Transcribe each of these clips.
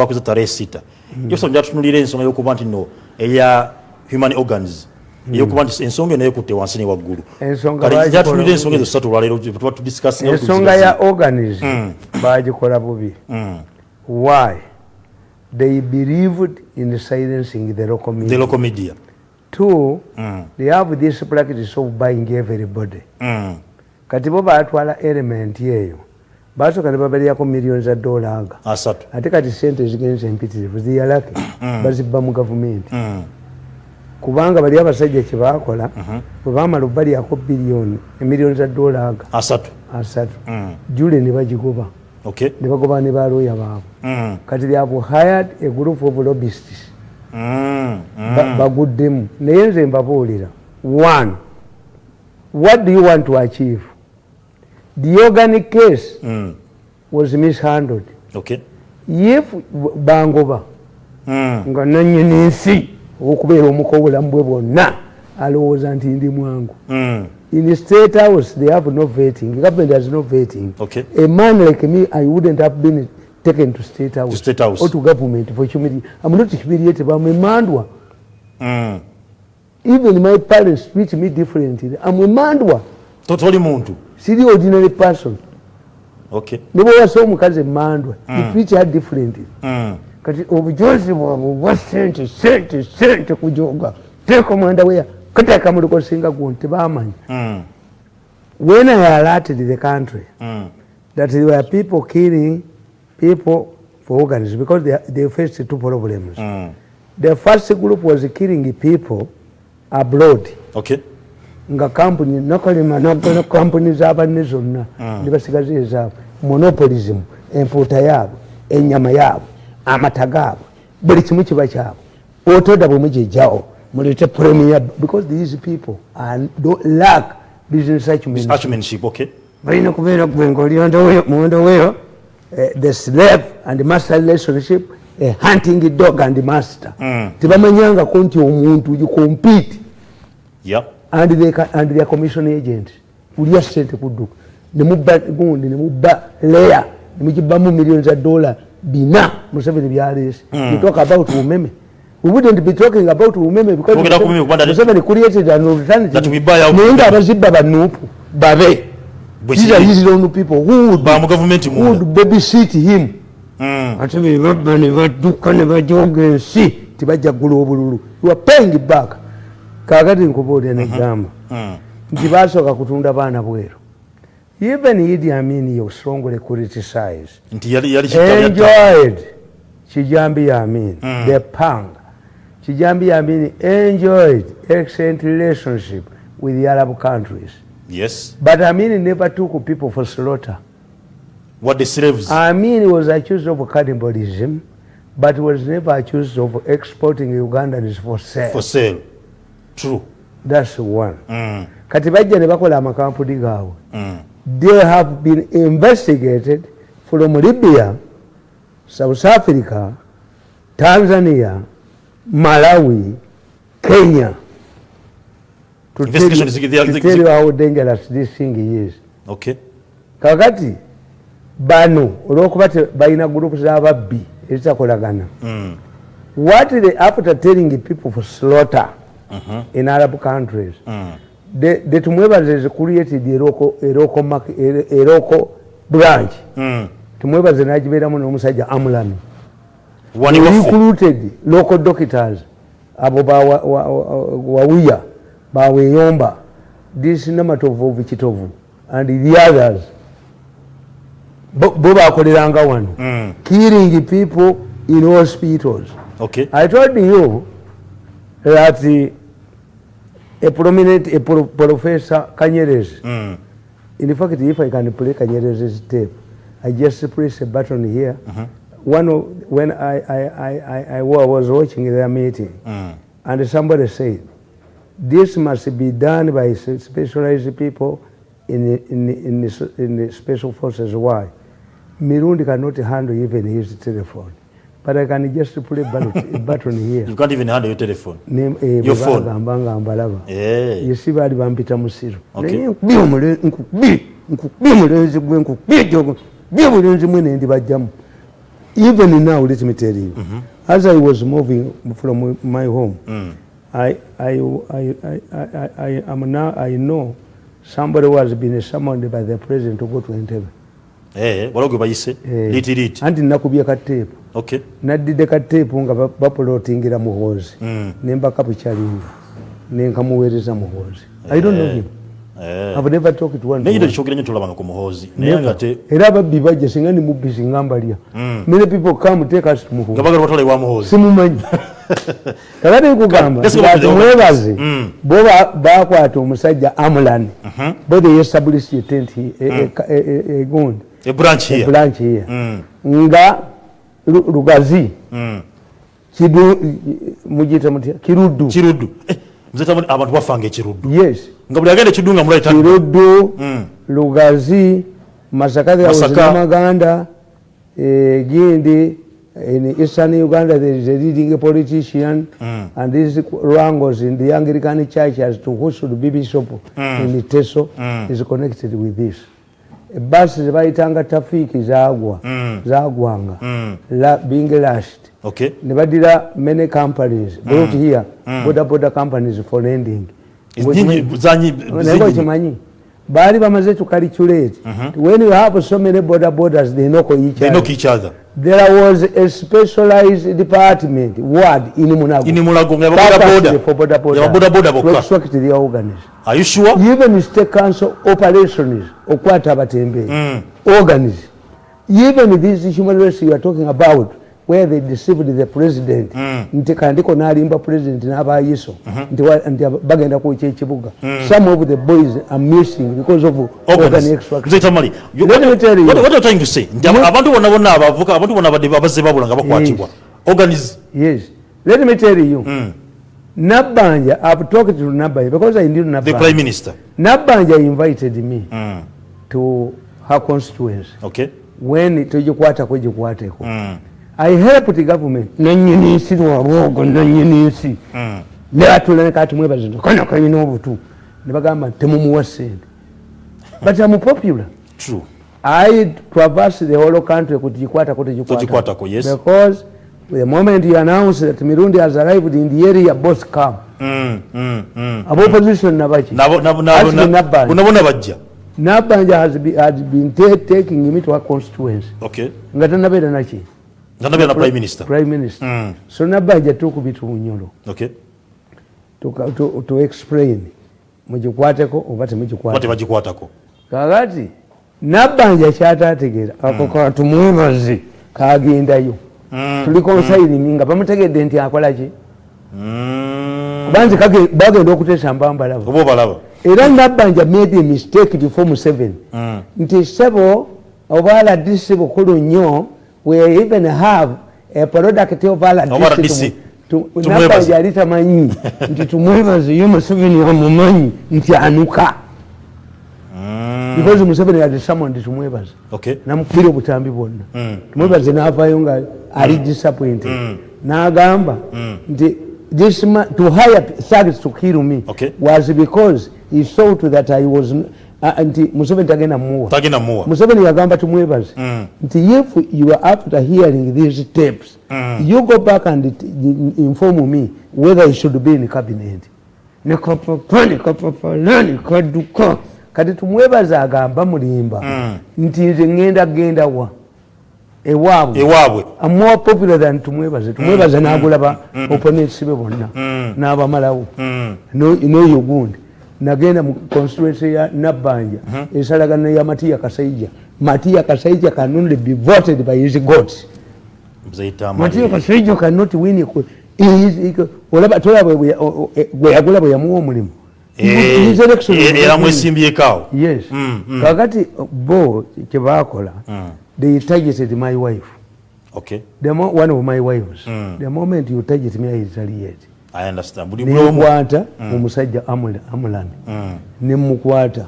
wakuza tarehe sita mm. yoso njatunulire ensonga yokuba nti no eya human organs yokuba nti ensonga eno yekutte wansi ne waggulu njatunulire ensonga ezo satu olwaleero tuba tudiskasiensonga ya organs mm. bagikola bubi mm. why they believed in silencing the local media, the local media. two mm. they have this practice of buying everybody mm. kati bo batwala elementi eyo baasooka ne babaliyako miliyoni za dola nga asatu ate kati sente ezigenzi empitirivu ziyalake mm. bazibba mu gavumenti mm. kubanga bali abasajja kyebakola mm-hmm. bwebamala obbaliyako biliyoni emiliyoni za dola nga asatu asatu mm. jule ne bagigoba ne bagoba ne baloya baabwe kati lyabwe hired a group of lobbists baguddemu naye nze mbabuulira one what do you want to achieve the organic case mm. was mishandled okay if bangoba hmm. nga nanyini nsi okubeera omuka obulamu bwe bwonna alowooza nti ndi mwangu hmm. in state house they have no vating government has no vating okay. a man like me i wouldn't have been taken to state house, to state house. or to government for humility i'm not humiliated but mmandwa mm. even my parents treat me differently i'm mmandwa totoli muntu siri ordinary person okay nibo yaso mukaze mandwa mm. the picture are different mm. kati obujozi bwa bwa sente sente sente kujoga te komanda weya kati akamuliko singa gonte bamanya mm. when i alerted the country mm. that there were people killing people for organs because they, they faced two problems mm. the first group was killing people abroad okay nga kampuni nakolima nakola kampuni z'abanne zonna ah. ne basigaza ezaabwe monopolism empuuta yaabwe enyama yaabwe amata gaabwe buli kimu kiba kyabwe otoda bwemu gyejjawo mulete premier because these people are lack business acumenship balina kubeera gwengaolimuwendo weyo eh, the slave and master relationship a hunting dog and master mm. tebamanyanga ku nti omuntu yu compete yep. andi ya commission agent ulia sente kuduka nemuba gundi nemuba layer nemujibamu million za dollar bina Museveni byalis mm. you talk about umeme we wouldn't be talking about umeme because ukenda kumeme kupanda Museveni created an alternative that we buy out ninga abaziba banupu babe these are these own people who would ba mu government mu would baby sit him mm. atume rabani vaduka ne vajoge si tibajja gulu obululu you are paying back kakati nkubuulire mhm. negamba mm. nti basooka kutunda baana bweru even idi amin yosongole criticizeenjoyed kijambi ya amin mm. the pang kijambi ya amin enjoyed excellent relationship with the arab countries yes. but amin never took people for slaughter What the amin was accused of cannibalism but was never accused of exporting ugandans for sale, for sale True. That's one. Mm. Kati bajja ne bakola amakampuni gaabwe. Mm. They have been investigated from Libya, South Africa, Tanzania, Malawi, Kenya. To Investigation tell, is, the, the, to tell you how dangerous this thing is. Okay. Kakati, bano, olokuba baina groups z'ababbi ezitakolagana. Mm. What they, after telling the people for slaughter, -huh. in Arab countries. Uh. They to move as they created the Eroko Eroko Mark Eroko branch. Uh -huh. To move as the Nigerian one, we say Amulan. One of recruited local doctors. Ababa wa wa wa wia ba we yomba. This number of vichitovu and the others. Boba Kodiranga one. Mm. Killing the people in hospitals. Okay. I told you that the, a prominent professor Kanyerezi, mm. in if I I just press a button here. Mm -hmm. One of, when I, I, I, I, was watching their meeting, mm. and somebody said, this must be done by specialized people in, in, in, the, in the special forces. Why? Mirundi cannot handle even his telephone. but I can just put a button, a button here. You can't even handle your telephone. Name, eh, your phone. Gambanga, yeah. You see where I'm Peter Musiro. Okay. Even now, let me tell you, mm -hmm. as I was moving from my home, mm. I, I, I, I, I, I, I, now I know somebody was being summoned by the president to go to Entebbe. Eh, what you say? Eh. Lit, lit. And in Nakubia tape. okay. naddiddeka tepu nga bapulotingira muhoozi mm. nembaka bukyalinga nenkamuweereza muhoozi yeah. era ababbi bajja singa ni mubbi singambalya simumanyi kakati nkugamba atimwebaze boba bakwata omusajja amulani bodeyesabulisi etenti egondi branch hiya nga rugazi mm. kidu mujita mutya kirudu kirudu eh, muzeta abantu bafange kirudu yes ngabuli agende kidunga mulaita kiruddu mm. rugazi masaka ya masaka. was eh, gindi eh, in eastern Uganda there is a leading politician mm. and this wrangles in the Anglican church as to who should be bishop mm. in teso mm. is connected with this. mm. ebasi zebayitanga tafiiki zagwa mm. zagwanga mm. bingelast ne badira many companies mm. brought here bodaboda companies for lending okimanyi bali bamaze to calculate uh mhm. -huh. when you have so many border borders they knock each they other they knock each other there was a specialized department ward in munago in munago ngaba border border ya border border boka are you sure even state council operations okwata batembe mm. organize even this human rights you are talking about where they deceived the president hmm. nti kandiko nalimba president nabayiso hmm. nti nti bagenda ku kye kibuga hmm. some of the boys are missing because of organ extract zeta mali what what are you trying to say abantu bona bona abavuka abantu bona abade babaze babulanga bakwatibwa organize yes let me tell you nabanja i've talked to nabanja because i knew nabanja the prime minister nabanja invited me to her constituency okay when tojikwata kojikwateko i the government nanyini nsi lwabwogo nanyini nsi mm. ne batulaneka ti mwebaze kano kanyina obutu ne bagamba temumuwa sente but I'm popular true i traverse the whole country kugikwatako kwa, yes because the moment you announce that mirundi has arrived in the area both come mm, mm, mm, abopposition mm. nabaki nabona bajja nabanja has, be, has been taking him to her constituency okay nga tanabeera naki Ndanabia na prime minister. Prime minister. Mm. So nabaja tu kubitu mnyolo. Okay. Tuka, to, to explain. Mujikwateko, ubate mujikwateko. Wate mujikwateko. Kakati, nabaja chata tegeza. Hmm. Ako mm. kwa tumumazi. Kagi indayo. Mm. Tuliko mm. usaini minga. Pamutake denti akwalaji. Mm. Kubanzi kagi, bago ndo kutesa mbamba lava. Kububa lava. Era nabanja made a mistake to form seven. Mm. Nti sebo, obala disibu kudu nyoo. we even have a product of our to to move us to because Museveni had summoned his movers. Okay. Nam Kiro Butambi won. Movers mm. in Alpha Yunga are mm. disappointed. Mm. Now Gamba, this to hire thugs to kill me okay. was because he saw to that I was anti ah, ah, Museveni tagena muwa tagena muwa Museveni yagamba tumwebaze anti mm. if you are after hearing these tapes mm. you go back and it, inform me whether you should be in the cabinet ne kopo kwani kopo nani kwaduko kati tumwebaza agamba mulimba anti mm. ngenda genda wa ewabwe ewabwe a more popular than tumwebaze tumwebaze mm, mm. nagula ba mm, mm. opponents be bonna mm. na ba malawu mm. no no yugundi nagenda mu constituency ya Nabanja mm -hmm. ensalagano ya Matia Kasaija Matia Kasaija can only be voted by his god Matia Kasaija cannot win eh, his olaba tola bwe yagula bwe yamuwa omulimu era mwesimbye kawo yes mm, mm. kakati bo kyebaakola mm. they targeted my wife okay the one of my wives mm. the moment you targeted me i retaliate nenkwata mm. omusajja amulani mm. nemukwata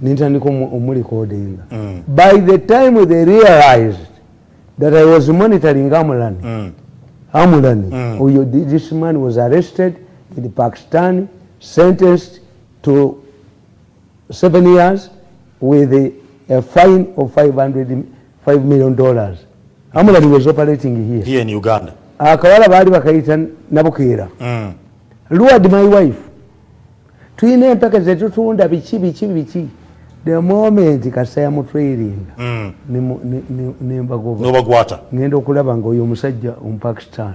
nintandika omurecordinga mm. by the time they realized that i was monitoring amulani mm. amulani mm. this man was arrested in pakistan sentenced to seven years with a, a fine of 500 5 million dollars amulani was operating here, here in uganda akawala baali bakayita nabukeera mm. lward my wife tulina empaka zetutunda biki biki biki the moment kasa yamutrading mm. nembagoba ŋenda okulaba nga oyo omusajja omupakistan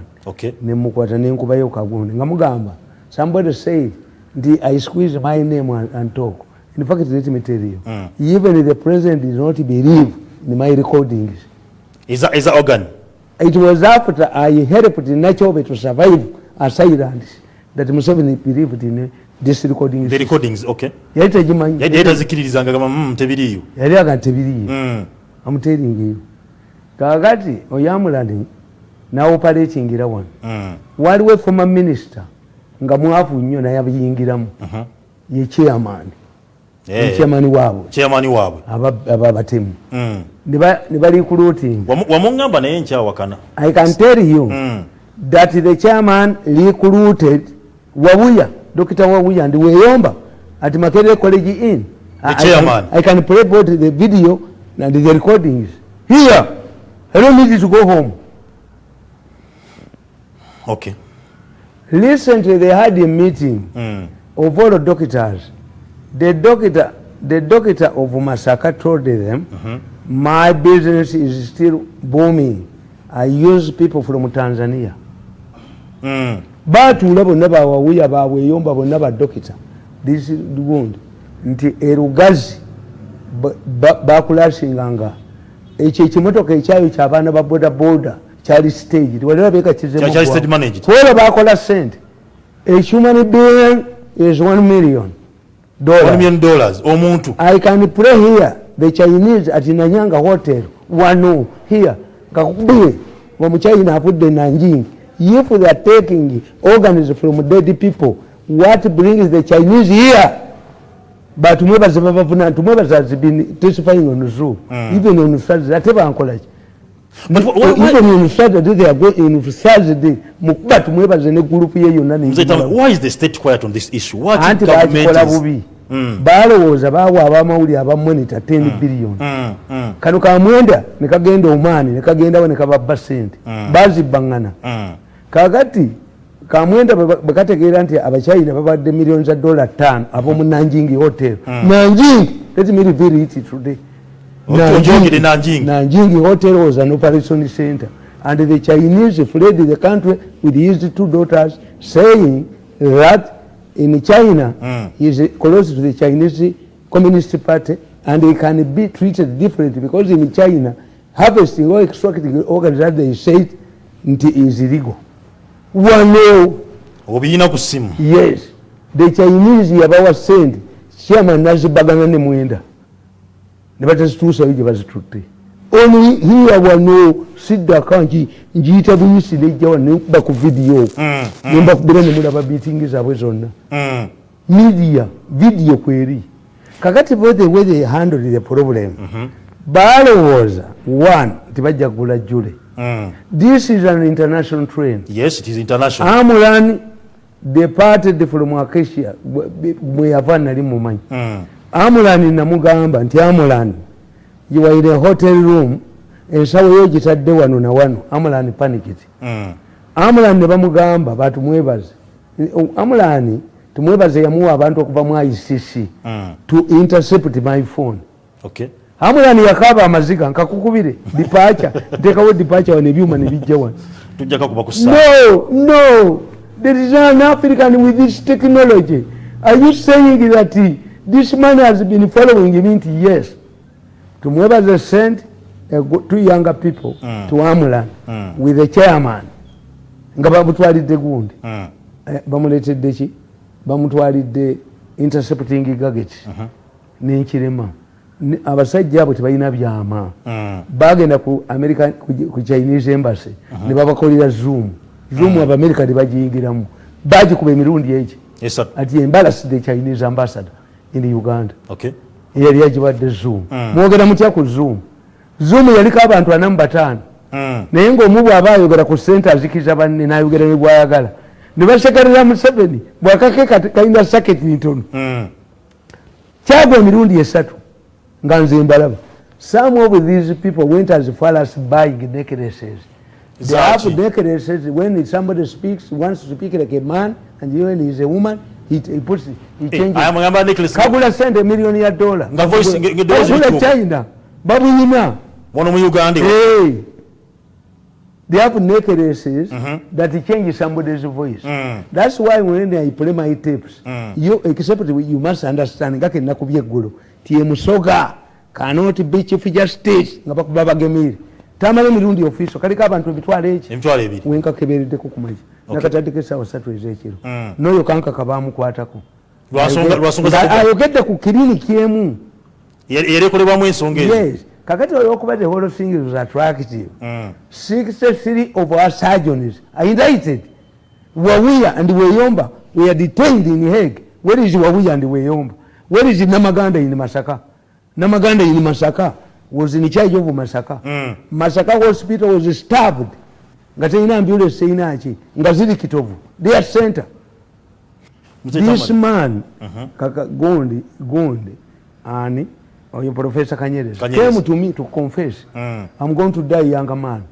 nemukwata nenkubayo kagundi nga mugamba somebody said nti i squeeze my name and talk in fact letmeteriyo mm. even the president did not believe ni my recordings is that, is that organ? it was after I helped Nachobe to survive as Island that Museveni believed in this recording. The recordings, okay. Yet mm, mm. I'm telling you. I'm telling you. Kagati, Oyamulani, now operating in one. Mm. While we're former minister, Ngamuafu, you and I have Yingiram, uh-huh. ye chairman. hey. Eh. chairman waabwe chairman waabwe ababatemu mm. Niba, kuruti. Wamunga recruiting na yencha wakana. i can tell you mm. that the chairman recruited wawuya. Dokita wawuya ndi weyomba at Makere college in the I, chairman I, can, i can play both the video and the recordings here i don't need you to go home okay Listen to the hard meeting mm. of all the doctors the doctor the doctor of Masaka told them mm -hmm. my business is still booming I use people from Tanzania mm. but we never never we have our way umba will never doctor this is the wound nti erugazi bakulashinganga echi chimotoka echayo chabana ba boda boda chali stage walera beka chizemo chali stage managed wale bakola send a human being is one million dollars. One million dollars. Omuntu. I can pray here. The Chinese at Nanyanga Hotel. Wano. Oh. Here. Kakubie. Wamu China hafude Nanjing. If they are taking organs from dead people, what brings the Chinese here? But mwebaza has been testifying on Zoom. Mm. Even on Saturday. That's what I'm calling. But what, what, even on Saturday they are going on Saturday. But we have a group here. You know, why is the state quiet on this issue? What Anti government is? Mm. Baro was about our money about money to 10 mm. billion. Mm. Mm. Can you come under? Neka gendo money, neka gendo when a cover percent. Mm. Bazi bangana. Mm. Kagati, come under Bakata guarantee of a child of about the millions of dollars ton of a Nanjing hotel. Mm. Nanjing, let me be rich today. Nanjing. Nanjing Hotel was an operation center. And the Chinese fled the country with his two daughters, saying that in China, mm. he is close to the Chinese Communist Party, and he can be treated differently because in China, harvesting or extracting organs that they say it is illegal. One Yes. The Chinese, Yabawa sent, Chairman Nazi Baganani Muenda. nebatazituusayo gye bazitutte only here wano siddaka nti njiyita buyisi nejjawan nekuba ku vidiyo mm, mm. nembakubira nemulaba biitingi zaabwe zonna mm. media vidiyo kweri kakati bothewethehandlethe problem mm-hmm. balowooza one tibajja kugula jule this is an international train amulan departed from acasia mweyava nali mumanyi amulani namugamba nti amulani yiwaire hotel room ensawo yogitadde wano nawano amulani panikit mm. amulani nebamugamba batumwebaze amulani tumwebaze yamuwa abantu okuva mu icc mm. to intercept my phone okay. amulani yakaba amaziga nkakukubire dipacha ntekawo dipacha wanebyuma nebijjawano no, no. There is an African with this technology. Are you saying that this man has been following him into years to whoever they sent two younger people mm. to Amulan mm. with the chairman nga bamutwalidde gundi mm. eh, bamuleetedde ki bamutwalidde intercepting gaget uh-huh. nenkirema abasajja abo tebalina byama mm. bagenda ku america ku chinese embassy uh-huh. ne babakolera zoom zoom abamerica mm. tebagiyingiramu bagikuba emirundi egi ati embalasi the chinese ambassador in uganda Okay. yali yagibadde zoom mm. mwogera mutya ku zoom zoom yaliko abantu ana mu bataano mm. naye ngaomubu aba ayogera ku sente azikiriza banne nayogera ne Ni ne basekerera museveni bwakake kalina saketi ntono mm. kyagwa emirundi esatu nga nze mbalaba some of these people went as far as buying necklaces they have necklaces when somebody speaks wants to speak like a man and when he is a woman he, he puts he eh, changes. Hey, I am a member of Kabula send a million year dollar. Nga voice nga nga dollar. Kabula China. Babu yina. Wono mu Uganda. Hey. They have naked races mm-hmm. that change somebody's voice. Mm. That's why when I play my tapes, mm. you except you must understand ngake nakubye gulu. Tiemusoga cannot be chief justice ngabakubaba gemiri. tamale mirundi ofiso kaliko abantu ebitwalo eki wenkakebereddeko kumaji nakati adeka esawa satu ezekiro hmm. noyo kankaka bamukwatako ayogedde ku kiriniki emu yalekolebwamu ensonga yes. kakati olwokuba the whole thing is attractive mm. 63 of our surgeons are indicted wawia and weyomba we are detained in hague where is wawia and weyomba where is namaganda in masaka namaganda in masaka was in charge of masaka mm. masaka hospital was starved nga teina ambulance ina achi. ziri kitovu their center this man uh -huh. kaka gondi gondi ani oyo professor kanyeres Kanyeres, came to me to confess mm. i'm going to die young man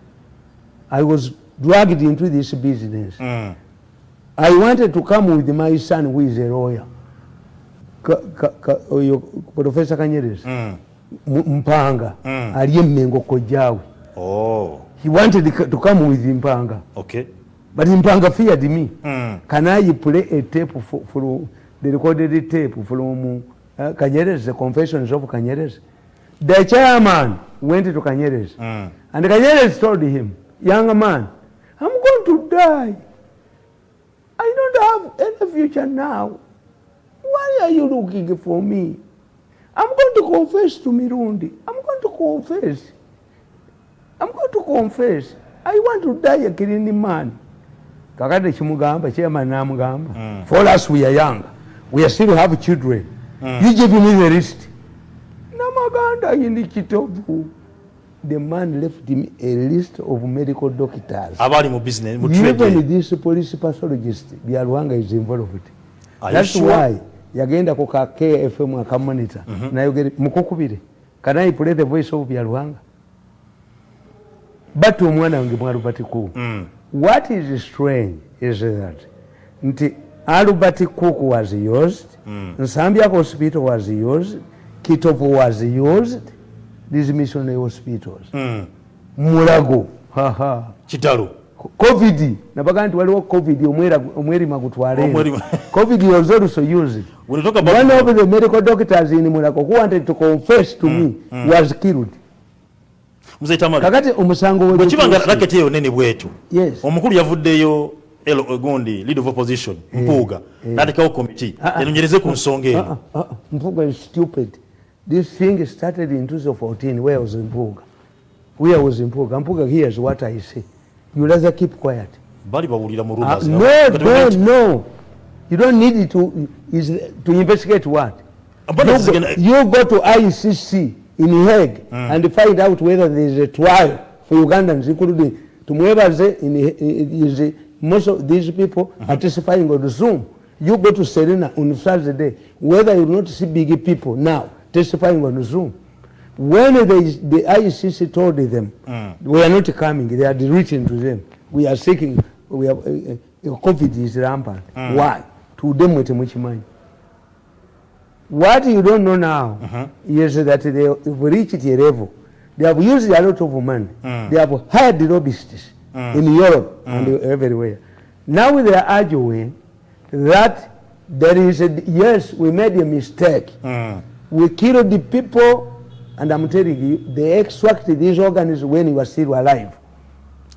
i was dragged into this business mm. i wanted to come with my son who is a lawyer ka, ka, ka, oyo professor kanyeres mm. Mpanga mm. aliye Mmengo kojawe Oh. He wanted to come with Mpanga. Okay. But Mpanga feared me. Mm. Can I play a tape for, for the recorded tape from uh, Kanyere's, the confessions of Kanyere's? The chairman went to Kanyere's mm. and Kanyere's told him, young man, I'm going to die. I don't have any future now. Why are you looking for me? I'm going to confess to Mirundi. I'm going to confess. I'm going to confess. I want to die a clean man. Kakati chimugamba, chairman namugamba. Mm. For us, we are young. We still have children. Mm. You give me the list. Namaganda yindi kitovu. The man left him a list of medical doctors. Abali mu business, mu trade. Even this police pathologist, Bialwanga is involved. Are That's you sure? why. yagenda ku ka kfm akamonita mhm. nayogere mukukubire kanayi play the voice of byaluhanga bati omwana wange mwalubati kuku mm. what is strange is that nti albert cook was used mm. nsambya hospital was used kitop was used these missionary hospitals mm. mulago kitalo covid nabaga nti waliwo covid omwerima gutwaleno covid was also used one of the medical doctors in mulago who wanted to confess to mm, me mm. was killed kakati omusango wekibanga racket eyo nene bwetu yes. omukulu yavuddeyo gundi lead of opposition eh, mpuuga eh. natekawo committee ah, ah. enonyereze ku nsonga ah, eyo mpuga is stupid this thing started in 2014 where was Mpuga where was Mpuga Mpuga here is what I say you rather keep quiet bali ah, no no no you don't need to is to investigate what But you go, gonna... you go to ICC in Hague mm. and find out whether there is a trial for Ugandans including tumwebaze in, in, eh, eh, is most of these people mm uh-huh. -hmm. are testifying on Zoom you go to Serena on Thursday whether you not see big people now testifying on Zoom When they, the ICC told them, mm. we are not coming, they had written to them, we are seeking, we are, uh, COVID is rampant. Mm. Why? To them with much money. What you don't know now uh -huh. is that they have reached a level. They have used a lot of money. Mm. They have hired lobbyists mm. in Europe mm. and everywhere. Now they are arguing that there is a, yes, we made a mistake. Mm. We killed the people and I'm telling you, they extract these organs when you are still alive.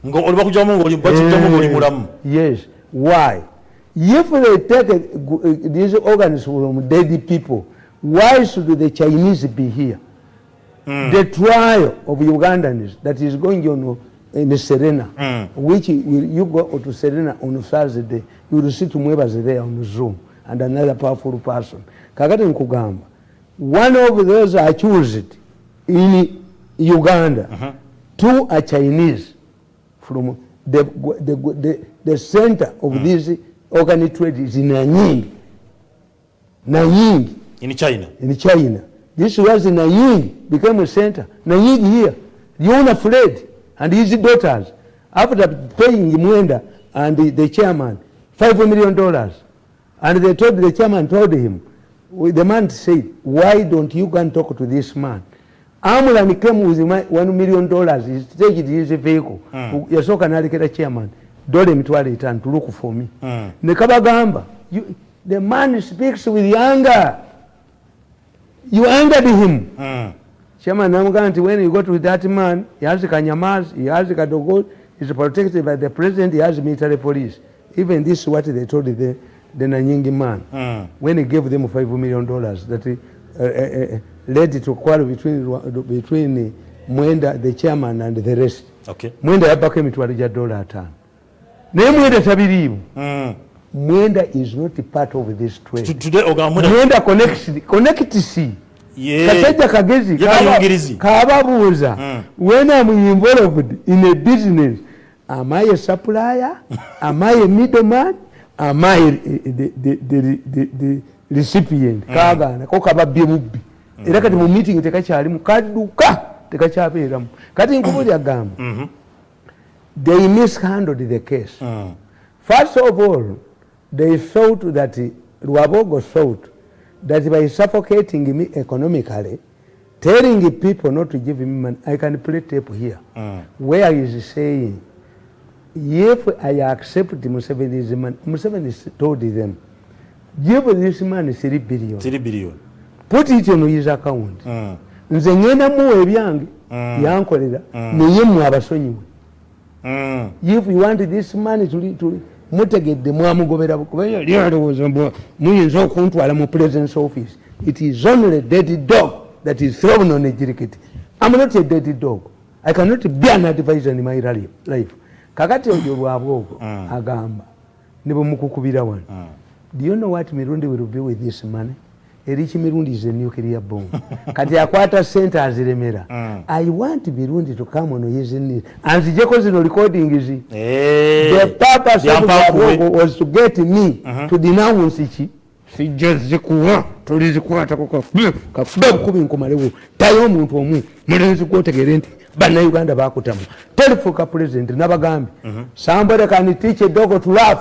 Eh, yes. Why? If they take uh, uh, these organs from dead people, why should the Chinese be here? Mm. The trial of Ugandans that is going on uh, in Serena, mm. which you go to Serena on Thursday, you will see Tumwebas there on Zoom and another powerful person. One of those are choose it. in Uganda uh -huh. to a Chinese from the, the, the, the center of uh -huh. this organ trade is in Nanying. Nanying. In China. In China. This was Nanying, became a center. Nanying here. The owner Fred and his daughters, after paying Mwenda and the, the chairman five million dollars, and they told the chairman told him, the man said, why don't you go and talk to this man? Amulani came with my one million dollars. He staged his vehicle. Mm. Yasoka Narikera chairman. Dole mituwale itan to look for me. Mm. Nekaba gamba. You, the man speaks with anger. You angered him. Mm. Chairman Namuganti, when you got with that man, he has Kanyamas, he has Kadogo, he's protected by the president, he has military police. Even this is what they told the, the Nanyingi man. Mm. When he gave them five million dollars, that he, uh, uh, uh, led to quarrel between between Mwenda, the chairman, and the rest. Okay. Mwenda yabake mitwari ya dola atano. Na ye Mwenda tabirimu. Mm. Mwenda is not a part of this trade. T Today, oga Mwenda. Mwenda connects, connects si. Yeah. Kateja kagezi. Yeah, kaba, yungirizi. Kaba buza. Mm. When I'm involved in a business, am I a supplier? am I a middleman? Am I the, the, the, the, the, the recipient? Mm. Kaba, na koka ba bimubi. era kati mu meeting tekakyalimu kadduka tekakyabeeramu kati nkubuli agamba mm-hmm. they mishandled the case mm. first of all they thought that lwabogo thought that by suffocating me economically telling people not to give me money i can play tape here mm. where is saying if i accept museveni's money museveni told them give this man 3 billion 3 billion potitiono yiza account mm. nze ngenda muwe ebyange mm. yankolera mm. naye mwe abasonyiwe mm. if you want this money to, to mutegedde mwamugobera muyinza okuntwala mu presence office it is only a dead dog that is thrown on ejiriket im not a dead dog i cannot be an advisor in my life kakati olyo lwabwe ogwo mm. agamba nibwe mukukubira wano mm. do you know what mirundi will be with this money erichi mirundi zenyukiria bon kati akwata center aziremera mm. i want mirundi to come on his knee and the jeko zino recording is hey. Eh. the purpose of the bongo was to get me uh -huh. to denounce ichi si jezi kuwa tulizi kuwa takoka kakubab kubi nkumalewo tayo mtu omu mwenezi kuwa tegerenti bana Uganda bakutamu telefuka president nabagambi uh -huh. somebody can teach a dog to laugh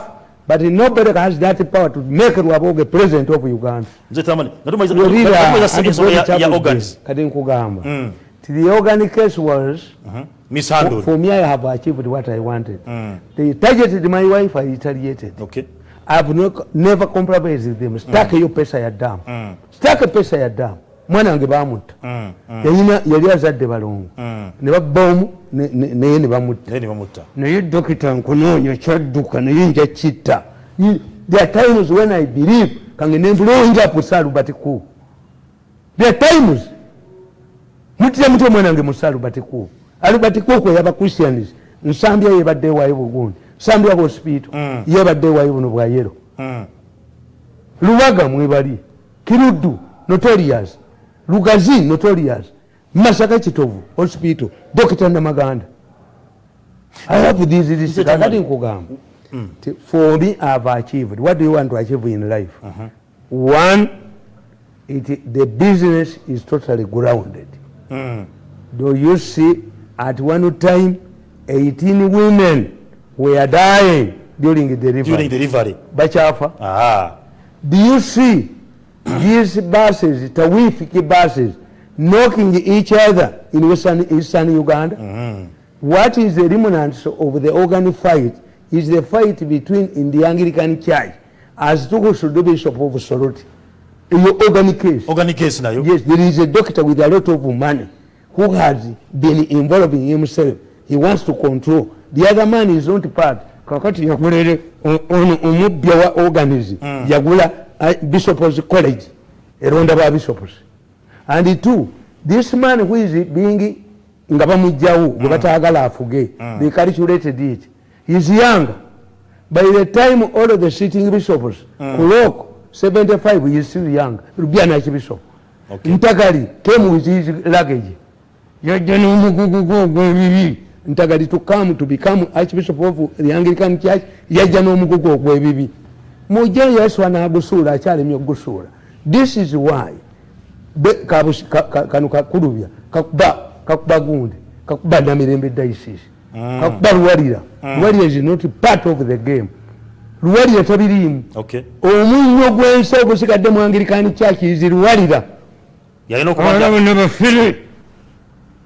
but nobody has that power to make Rwaboge president of Uganda. Nze tamani. Natumaiza ya, ya organs. Kati nkugamba. Mm. The organic case was uh -huh. mishandled. For me I have achieved what I wanted. Mm. They targeted my wife, I retaliated. Okay. I have no, never compromised with them. Stake mm. hiyo pesa ya damu. Mm. Stake pesa ya damu. mwana wange bamutta mm, mm. yali azadde balongo mm. nebabaomu naye nebamutta naye dokita nkunoonya kyadduka naye nja kitta the times when i believe kange nembulonjapusalubat ku the times mutya mutya mwana wange musalubat ku alubat kuko yaba christians nsambya yebadde wayo bugundi nsambya hospital yebadde wayo buno bwayero lubaga mwebali kiruddu notarias lugazi notorias masaka kitovu hospital dokita namaganda i have these this regarding kugamba for me i have achieved what do you want to achieve in life uh -huh. one it the business is totally grounded mm. do you see at one time 18 women were dying during the delivery bachafa ah do you see these buses, Tawifiki buses, knocking each other in Western, Eastern Uganda. Mm -hmm. What is the remnants of the organ fight is the fight between in the Anglican Church as to who the Bishop of Soroti. In your organ case. Organ case now. Yes, there is a doctor with a lot of money who has been involving himself. He wants to control. The other man is not part. Kakati yakulele, unu umubia wa organizi. Mm. Yagula bishops college eronda ba bishops and two this man who is being nga bamujjawo nga mm. batagala afuge mm. they calculated it he is young by the time all of the sitting bishops kulok mm. 75 he is still young rubia na bishop ntagali came with his luggage yajeni umugugu gogwebibi ntagali to come to become archbishop of the anglican church yajeni umugugu gogwebibi mujje yesu anagusuula akyalemye okugusuula this is why kano kakulubya kakuba gundi kakuba namirembe daisis mm. kakuba lwalira mm. lwalira is not part of the game lwalira tabirimu omunyo gwensi ogusigadde muangirikani chakizi lwalira oh,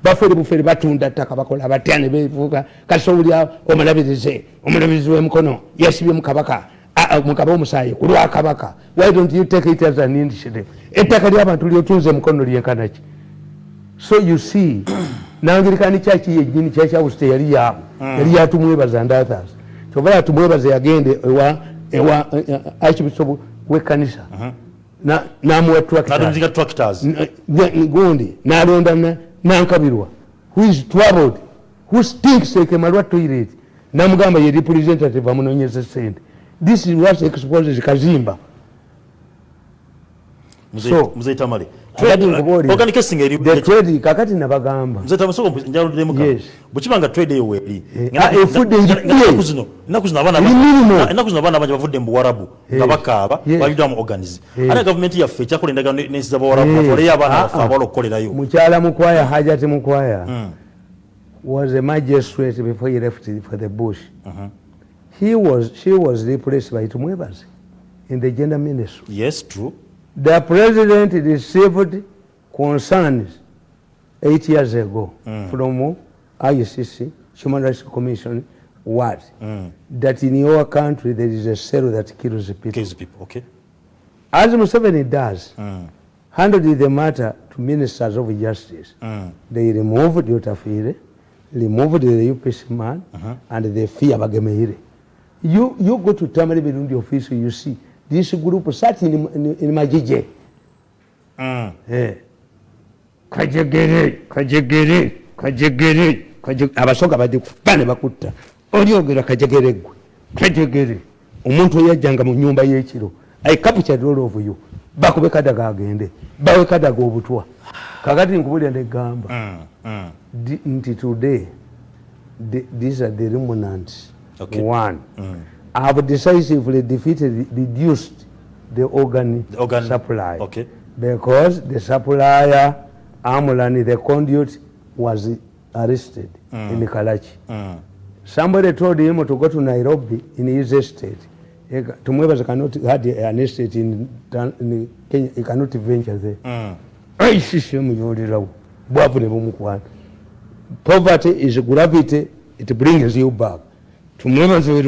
bafere bufere batunda ttaka bakola batya nebevuga kasobulya omulabirize omulabirizi wemukono yesibyemukabaka Ah, mukaba omusaayi ku lwakabaka ettaka lyabantu lyotunze mukono lyenkanaki so you see nangirikani kyaki yenyini kyakyabusite yali yabo hmm. yali yatumwebaza ndathas kyova yatumwebaza yagende ewa eh, archbishop wekanisa uh-huh. namuwa eh, gundi nalonda nankabirwa whois traveled who stinks ekemalwa toilet namugamba ye representative amunonyeza sente this is what exposes kazimba mukyala mukwaya hajati mukwaya was a magistrate before he left for the bush uh -huh. He was, she was replaced by Tumwebas in the gender ministry. Yes, true. The president received concerns eight years ago mm. from ICC, Human Rights Commission, what? Mm. That in your country there is a cell that kills people. Kills people, okay. As Museveni does, mm. handled the matter to ministers of justice. Mm. They removed Yotafire, removed the UPC man, uh -huh. and they fear Bagemeire. you, you go to Tamari in the office, you see this group sat in, in, in my JJ. Kajagere, Kajagere, Kajagere, Kajagere, Omuntu yajanga mu nyumba yekiro. I captured all of you. Bakube kadaga agende. Bawe kadaga obutwa. Kagati nkubulya ne gamba. Mm, mm. Nti today, the, these are the remnants. Okay. One. Mm. I have decisively defeated, reduced the organ, the organ supply. Okay. Because the supplier, Amulani, the conduit, was arrested mm. in Kalachi. Mm. Somebody told him to go to Nairobi in his estate. he cannot had an estate in, in Kenya, he cannot venture there. Mm. Poverty is gravity, it brings you back. nkugamba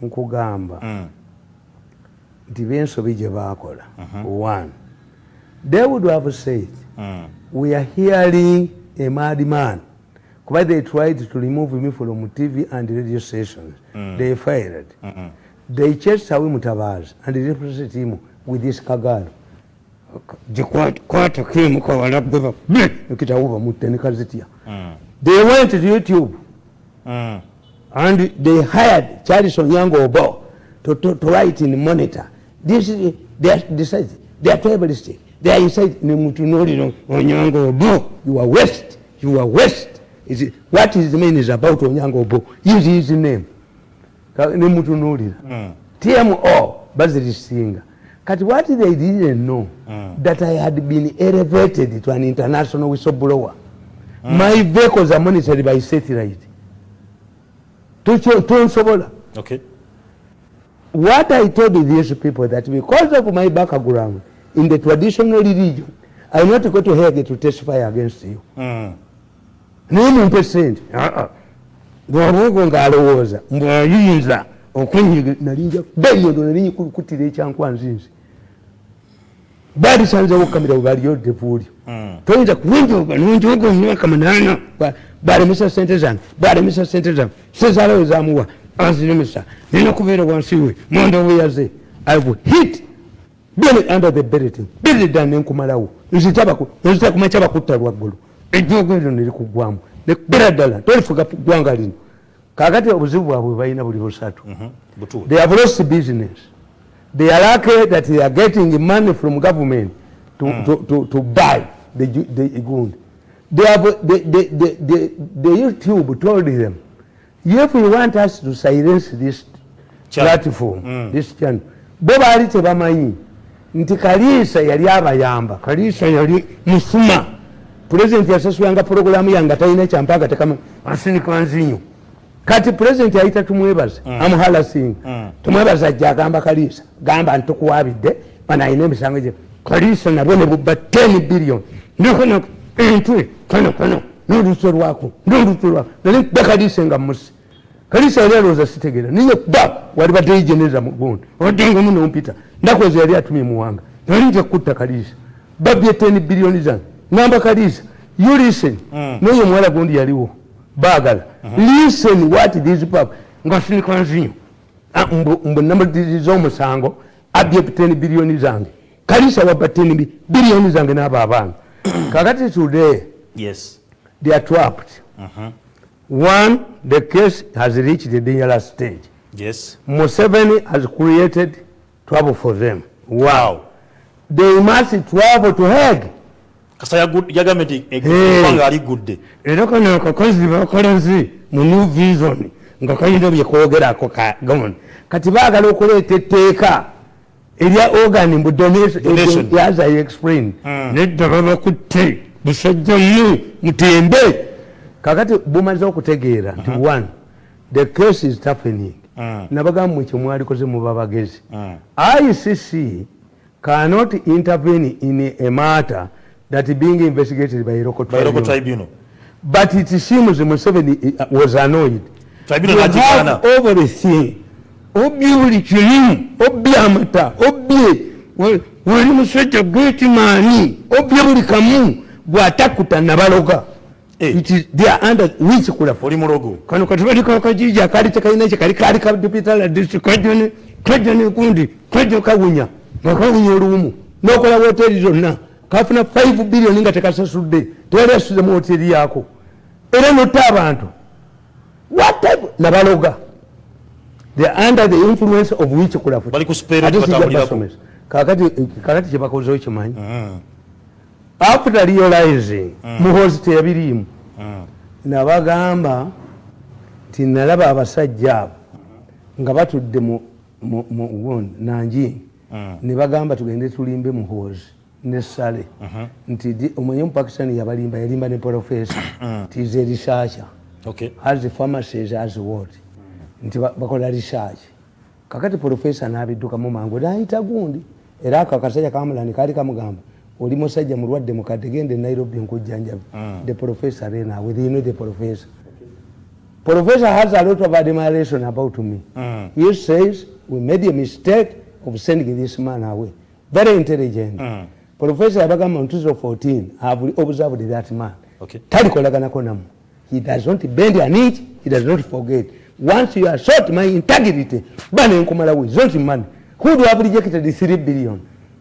mm. nti byensobi gye baakola mhm. one they would have said mm. we are hearing a mad man kuba they tried to remove me from tv and radio stations mm. they fired mm -mm. they chased away mutabazi and replaced him with this kagalo jikwata kimukawala bweba kitawuba mutenikazitya mm. they went to youtube mm. and they hired charles onyango obo to, to, to write in monitor this is this is they are tribalistic they are inside ne mutu nori no onyango bo you are west you are west is it, what is the mean is about onyango bo use his name ka ne mutu nori mm. tmo bazili singa kati what they didn't know mm. that i had been elevated to an international whistleblower mm. my vehicles are monitored by satellite tucho tunsobola okay what I told these people that because of my background in the traditional religion, I'm not going to Hague to testify against you. Mm. Nini mpesente? Gwabugo uh-uh. ngalowooza mbwayinza okunyiga nalinja beyo nalinyi kulukutira ekyankwanzi nze. okukamira webaliyodde buulyo. Hmm. Toyinza kuwinjoga nonjoga omwaka munaana. Baalemesa sente zange, baalemesa sente zange, sezalawe zamuwa. azinimisa nina kubeera wansi we mondobuyaze i will hit under the beriting berida nenkumalawo nzitakumaca bakutta lwaggulu ejogendo nelikugwamu nekubera ddala tolifuga ggwanga lino kakati obuzibu bwabwe balina buli busatu they have lost business they are lucky that they are getting money from government to, mm. to, to, to buy the, the gund the, the, the, the, the youtube told them if we want us to silence this Chal. platform, mm. this channel, Boba Ali Tebamayi, Nti Kalisa yali aba yamba, Kalisa yali musuma, President yasasu yanga programu yanga taina champaga tekama, masini kwanzinyo. Kati President yaita tumuebaz, mm. amuhala singu, mm. tumuebaz ajia gamba Kalisa, gamba antuku wabide, manainemi sangeje, Kalisa nabwene buba 10 billion, nukono, entwe, kono, kono, nuru suru wako, nuru suru wako, nalini beka disenga musi. kalisa yali alowooza sitegeera naye ba wali badde yigenerera mugundi oddeomu nompita ndakoze yali atumye muwanga nali nja kutta kalisa babye teni biliyoni zange namba kalisa you listen hmm. naye omuwala gundi yaliwo baagala hmm. listen what this pap ngasinikanzinyo ah, mbu nambazomusango abye ten biliyoni zange kalisa waba ten biliyoni zange naaba abaana hmm. kakati today they are trapped uh-huh. One, the case has reached the dangerous stage. Yes. Museveni has created trouble for them. Wow. They must travel to Hague. Kasa yagameti ekipangali e- gudde. Eroko nako kozibwa kolenzi mu new vision. Ngakayinda byekogera ko ka gomon. Kati bagala okuleta teeka. Eriya organ mu donation as I explained. Hmm. Ne dabana kutte. Bushajja mu mutembe. kakati bumaze okutegeera nti uh -huh. one the case is toughening uh ah. -huh. nabagambu ekyo mwalikoze muba bagezi uh -huh. Ah. icc cannot intervene in a matter that being investigated by local tribunal. By local tribunal. But it seems Museveni uh, was annoyed. Tribunal you have Anna. everything. Obi uli chilimu, obi amata, obi wali musweta great money, obi uli kamu, guatakuta nabaloga. Eh. it is they are under which kula for morogo kano katubali ka kajiji akali te kaina che kali kali ka dipital district question question kundi question ka wunya na ka wunya rumu na kula hotel zona kafuna 5 billion inga takasa sude tele su mu hotel yako era no tabantu what type na baloga they are under the influence of which kula for bali kuspera katabulako kakati kakati chepakozo chimanyi mm. after realizing mm. muhozi teyabirimu nabagamba nti nalaba abasajja abo nga batudde mu wond nangi mm. nebagamba tugende tulimbe muhoozi nesale uh-huh. nti omwenye mupakistan yabalimba yalimba ne porofesa mm. tiza risaacha as famases as wod nti bakola risaachi kakati porofesa nabiddukamu mangu naayita gundi era akakasajja kamulani kaali kamugamba oli musajja mulwadde mukate gende nairobi nkujjanjabe mm. Ah. the professor rena with you know the professor professor has a lot of admiration about me mm. he says we made a mistake of sending this man away very intelligent mm. professor yabagamba mu 2014 have observed that man okay. talikolaganako namu he does not bend an each he does not forget once you are short my integrity banenkumalawe zontman who do have rejected the 3 billion mm.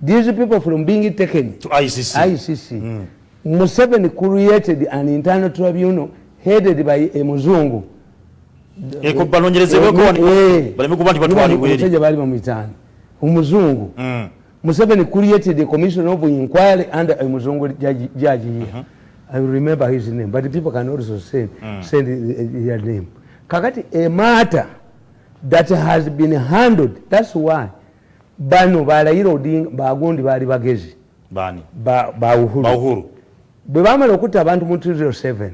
these people from being taken to ICC, ICC mm. Museveni created an internal tribunal headed by a muzungu eko balongerezebweko eh, baleme kuba nti batwalibweri bali bamuyitaani umuzungu mm. Museveni created a commission of inquiry under a muzungu judge, judge here mm -hmm. I remember his name but people can also send, mm. send uh, uh, their name kakati a matter that has been handled that's why bano balayira bagundi bali bagezi bauhuru bwe bamala okutta abantu mu 207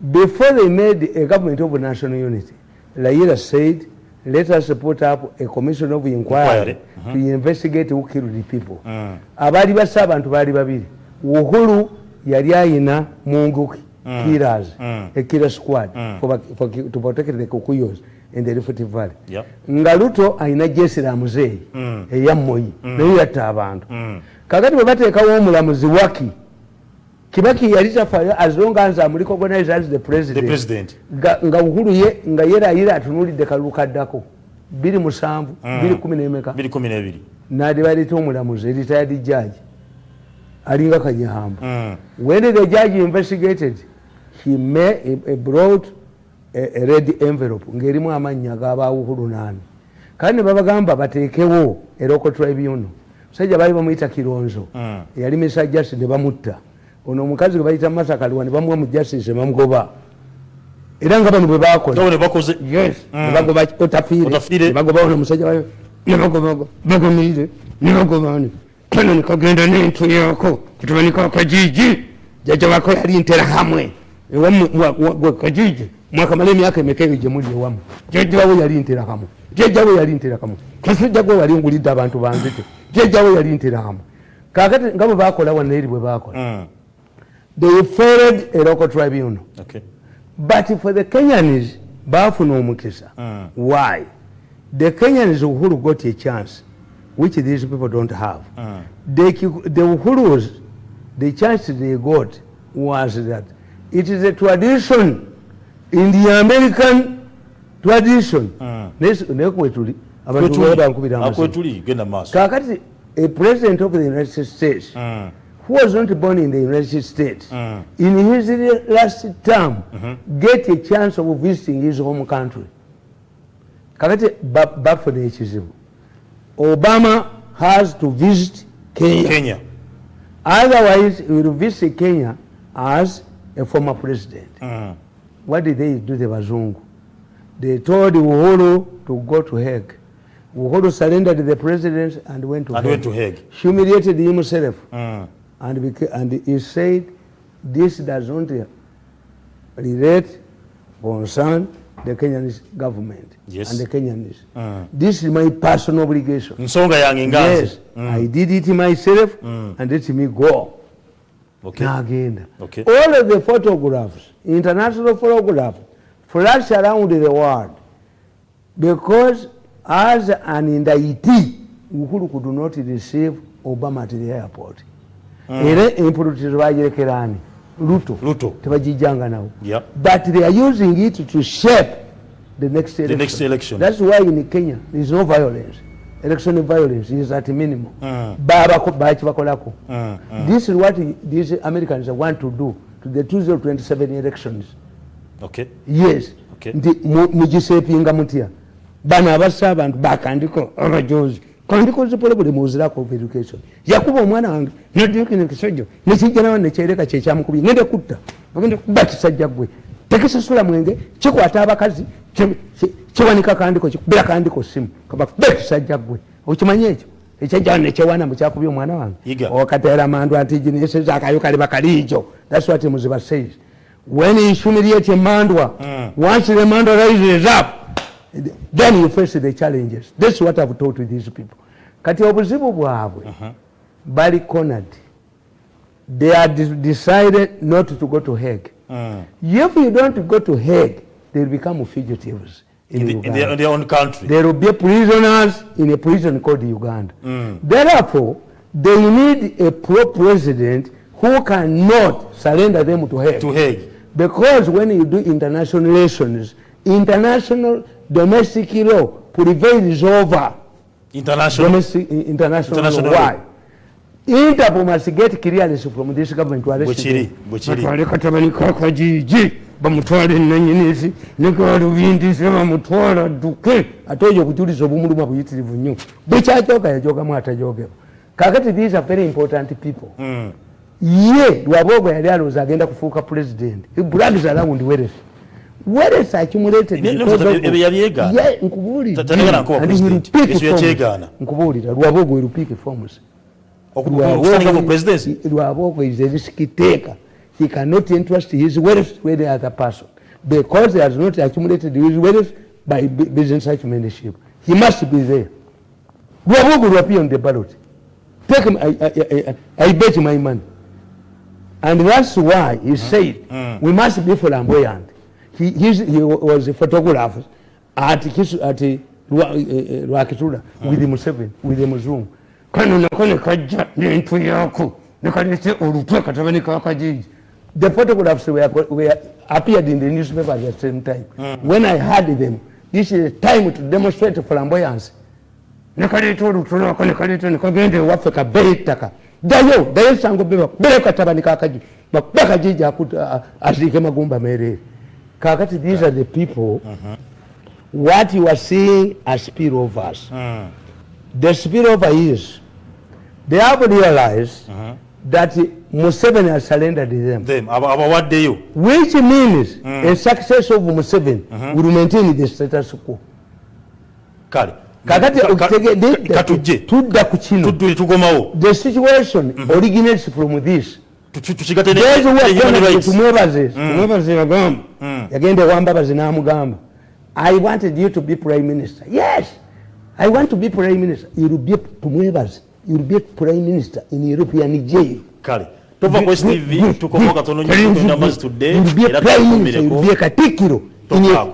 before they made a government of national unity layira said let us put up a commission of inquiry uh -huh. to uh-huh. investigate who killed the people uh. abaali basa abantu bali babiri uhuru yali ayina munguki uh. kiras uh. ekira squad to protect the kukuyos enderifutivale nga luto alina jesi la muzeeyi mm. eyammoyi naye yatta abantu mm. kakati bwebateekawo omulamuzi waki kibaki yali tafayo azonga nze amuliko gonaizaze president nga uhulu ye nga yerayira atunulidde kalulu kaddako 27212 mm. nadibaleta omulamuzi eritayadi jaji alinga kanyihamba wenere jaji investigated he may brought E, e red envelope ngerimu amanya gabawuhulu nani kane babagamba batekewo eroko tribunal sije bali bamuita kironzo mm. yali message ne bamutta ono mukazi gabaita masaka liwani bamwa mu justice bamgoba iranga bano bebako tobe bakoze yes mm. bago ba utafire utafire bago ba ono musaje bayo bago bago bago nize nirogo bani kana nikagenda ne ntu yako kutubanika kwa jiji jaje wako yali intera hamwe wa kwa jiji mwakamala emyaka emeka eyo gyemuli ewamu jjajjawe yali nteramu jjajjawe yali nteramu kasijjagwe wali ngulidde abantu bange te jjajjawe yali nteramu kakati nga bwe bakola wanaeri bwe bakola hmm. they fared a local tribunal but for the kenyans bafuna omukisa hmm. why the kenyans uhuru got a chance which these people don't have hmm. the uhurus the chance they got was that it is a tradition in the american tradition ah. naye kwetuli abantubankubiraakwetuli ah, genda maaso kakati a president of the united states ah. who was not born in the united states in his last term uh-huh. get a chance of visiting his home country kakati bafuna ekizibu obama has to visit kenya otherwise he will visit kenya as a former president mm -hmm. what did they do the Bazungu? They told Uhuru to go to Hague. Uhuru surrendered to the president and went to, and Hague. Went to Hague. Humiliated himself. Mm. And, and he said, this doesn't relate, concern the Kenyan government yes. and the Kenyans. Mm. This is my personal obligation. Yes, mm. I did it myself mm. and let me go. okay. na agenda. Okay. All of the photographs, international photographs, flash around the world because as an indictee, Uhuru could not receive Obama at the airport. Hmm. Ere imputed by Yekerani. Luto. Luto. Tabajijanga now. Yeah. But they are using it to shape the next election. The next election. That's why in Kenya there is no violence. election violence is at minimum ah. baba baki bakolako ah, ah. this is what these americans want to do to the 2027 elections okay yes okay ndi mujisepinga mutia bana abasa abantu bakandiko rajos kandiko zipole bole muzira ko education yakuba omwana wange nedi kinikisojo nisi jana wane chereka checha mukubi nende kutta bagende kubati sajja gwe tekisusula mwenge kikwata abakazi kiwanika kandiko bira kandiko simu kabakusajja gwe okimanyi ekyo ekyajaa nekyewana mukyakubya omwana wange okatera oh, mandu ati jinisiza akayokali bakalijo thatswat muziba says when insumiriate mandwa mm. once the mandwa rises up then you face the challenges this is what ihave taught these people kati obuzibu bwabwe uh -huh. bali conad they are decided not to go to hague Mm. If you don't go to Hague, they'll become fugitives in, in, the, in, their, in, their, own country. There will be prisoners in a prison called Uganda. Mm. Therefore, they need a pro-president who cannot surrender them to Hague. To Hague. Because when you do international relations, international domestic law prevails over international domestic, international, international law. Why? Interpol must get clearance from this government to arrest him. Bochiri, Bochiri. Kwa katamani kwa kwa jiji, ba mutuwale nanyinezi, niko wadu vinti sema mutuwala duke. Atojo kuturi sobumuru mabu yiti livunyu. Bicha choka ya choka mwata jogeo. Kakati these are very important people. Mm. Ye, duwabogo ya realu za agenda kufuka president. Ibrags around where is. Where is accumulated? Ibe nifu, ibe ya viega. Ye, nkuburi. Tatanigana kwa president. Ibe ya chega ana. Nkuburi, duwabogo ilupike forms. okukusanyika for presidency lwaboko is a risk taker he cannot entrust his wealth to any other person because he has not accumulated his wealth by business acumenship he must be there We lwaboko lwapi on the ballot take him, I, I, I, I bet my money and that's why he mm. said mm. we must be flamboyant he, he's, he was a photographer at, at Rwakitula eh, eh, uh, with mm. Museveni, with the Muzungu. kano nako ne kajja nentu yaako nekalese olutwe katabani kakajiji the photographs were, were appeared in the newspaper at the same time mm. when i had them this is time to demonstrate flamboyance nekaleta olutwe lwako nekaleta nekagende waffe kabere ttaka dayo dayo sango bewa bere katabani kakaji bakajiji aziike magumba meereere kakati these yeah. are the people uh -huh. what you are seeing are spillovers mm. the spillover is They have realized uh -huh. that Museveni has surrendered them. Them, about what they do? Which means mm. a success of Museveni uh -huh. will maintain the status quo. Kali. Kakati, ka, ka, ka, katuje. Tudda kuchino. Tudde tukomao. The situation mm -hmm. originates from this. Tuchigate ne human rights. Tumwebaze. Tumwebaze mm. ya gamba. Mm. Yagende wambabaze na amu gamba. I wanted you to be prime minister. Yes. I want to be prime minister. Irubie tumwebaze. you'll be prime minister in european jail kale tova kwa stv tukomoka tononyo tunyamazi today era tukomeleko katikiro tokako